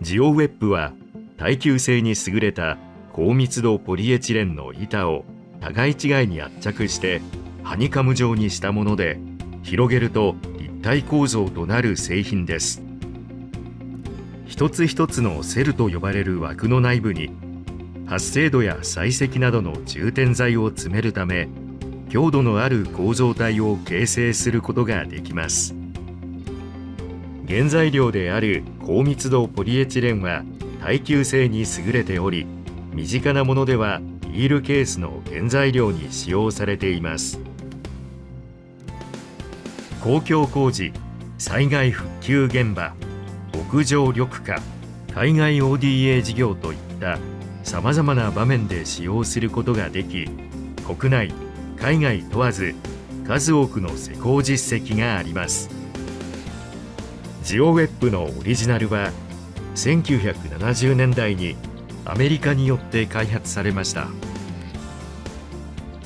ジオウェップは耐久性に優れた高密度ポリエチレンの板を互い違いに圧着してハニカム状にしたもので広げると立体構造となる製品です。一つ一つのセルと呼ばれる枠の内部に発生度や砕石などの充填剤を詰めるため強度のある構造体を形成することができます。原材料である高密度ポリエチレンは耐久性に優れており身近なものではビールケースの原材料に使用されています。公共工事災害復旧現場屋上緑化海外 ODA 事業といったさまざまな場面で使用することができ国内海外問わず数多くの施工実績があります。ジオウェップのオリジナルは1970年代にアメリカによって開発されました。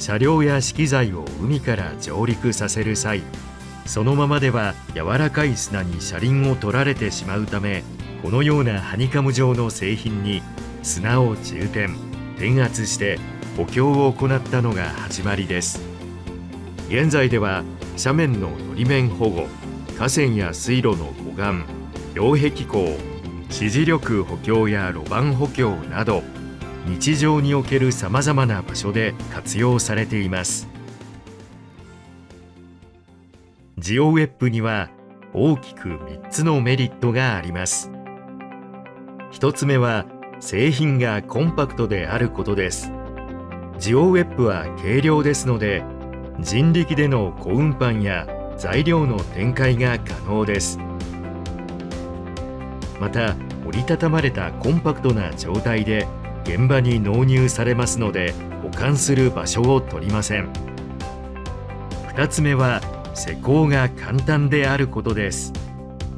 車両や資機材を海から上陸させる際そのままでは柔らかい砂に車輪を取られてしまうためこのようなハニカム状の製品に砂を充填転圧して補強を行ったのが始まりです。現在では斜面ののり面保護河川や水路の護岸擁壁工支持力補強や路盤補強など日常におけるさまざまな場所で活用されています。ジオウェップには大きく3つのメリットがあります。1つ目は製品がコンパクトであることです。ジオウェップは軽量ですので人力での小運搬や材料の展開が可能です。また折りたたまれたコンパクトな状態で現場に納入されますので保管する場所を取りません。2つ目は施工が簡単であることです。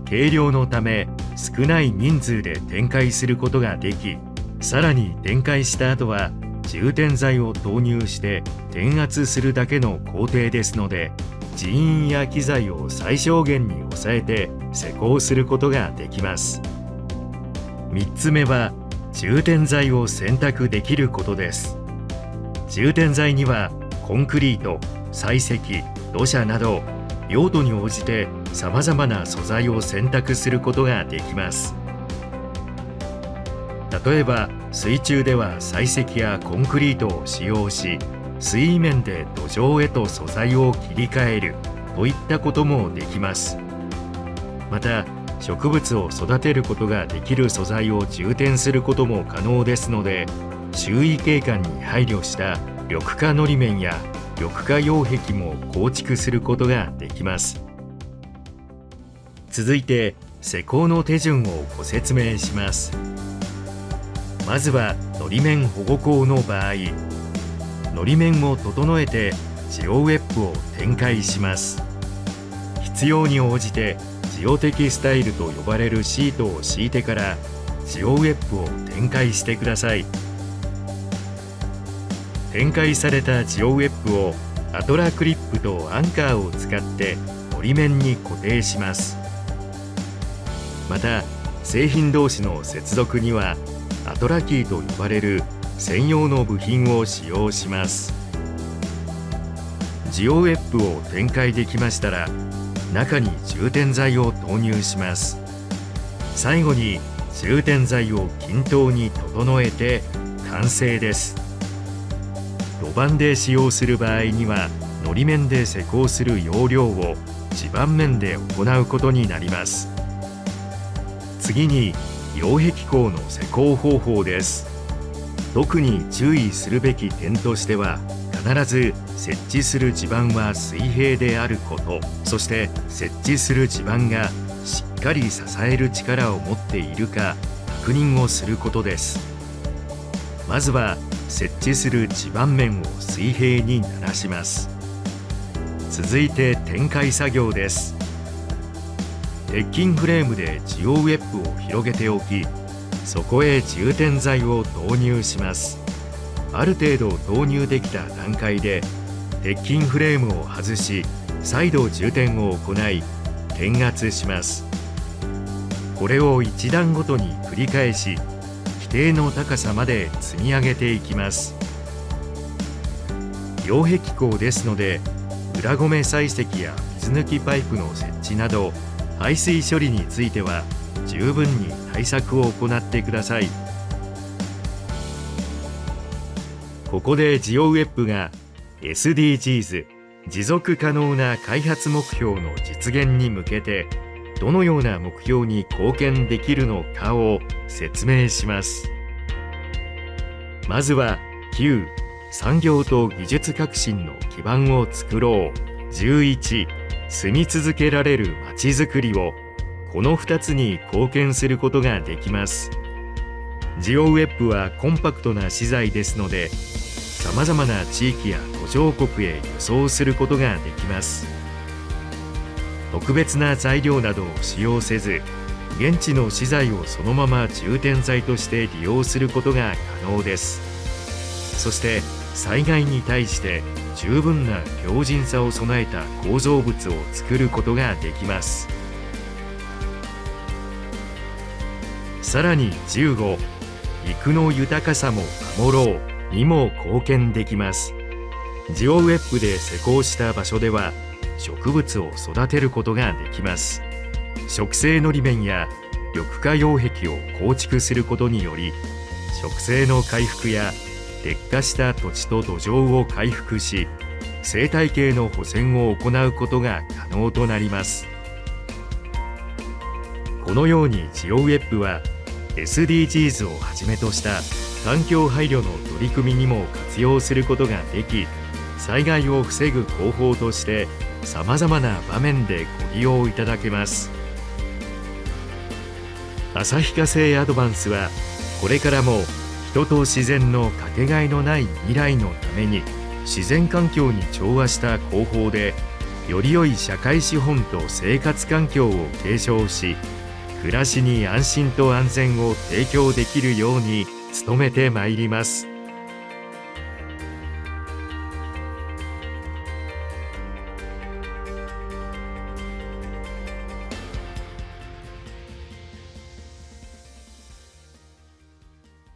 軽量のため少ない人数で展開することができさらに展開した後は充填剤を投入して転圧するだけの工程ですので人員や機材を最小限に抑えて施工することができます。3つ目は充填剤を選択できることです。充填剤にはコンクリート砕石土砂など用途に応じてさまざまな素材を選択することができます。例えば水中では砕石やコンクリートを使用し水面で土壌へと素材を切り替えるといったこともできます。また植物を育てることができる素材を充填することも可能ですので周囲景観に配慮した緑化のり面や緑化擁壁も構築することができます。続いて施工の手順をご説明します。まずはのり面保護工の場合のり面を整えてジオウェップを展開します。必要に応じてジオテキスタイルと呼ばれるシートを敷いてからジオウェップを展開してください。展開されたジオウェップをアトラクリップとアンカーを使ってのり面に固定します。また製品同士の接続にはアトラキーと呼ばれる専用の部品を使用します。ジオウェップを展開できましたら中に充填剤を投入します。最後に充填剤を均等に整えて完成です。路盤で使用する場合にはのり面で施工する容量を地盤面で行うことになります。次に擁壁工の施工方法です。特に注意するべき点としては必ず設置する地盤は水平であること。そして設置する地盤がしっかり支える力を持っているか確認をすることです。まずは設置する地盤面を水平にならします。続いて展開作業です。鉄筋フレームでジオウェップを広げておきそこへ充填剤を投入します。ある程度投入できた段階で鉄筋フレームを外し再度充填を行い転圧します。これを1段ごとに繰り返し規定の高さまで積み上げていきます。擁壁工ですので裏ごめ採石や水抜きパイプの設置など排水処理については十分に対策を行ってください。ここでジオウェップが SDGs 持続可能な開発目標の実現に向けてどのような目標に貢献できるのかを説明します。まずは9産業と技術革新の基盤を作ろう。11住み続けられるまちづくりを。この2つに貢献することができます。ジオウェップはコンパクトな資材ですのでさまざまな地域や途上国へ輸送することができます。特別な材料などを使用せず現地の資材をそのまま充填材として利用することが可能です。そして災害に対して十分な強靭さを備えた構造物を作ることができます。さらに15陸の豊かさも守ろうにも貢献できます。ジオウェップで施工した場所では植物を育てることができます。植生のり面や緑化擁壁を構築することにより植生の回復や劣化した土地と土壌を回復し生態系の保全を行うことが可能となります。このようにジオウェップは SDGs をはじめとした環境配慮の取り組みにも活用することができ災害を防ぐ方法としてさまざまな場面でご利用いただけます。旭化成アドバンスはこれからも人と自然のかけがえのない未来のために自然環境に調和した工法でより良い社会資本と生活環境を継承し暮らしに安心と安全を提供できるように努めてまいります。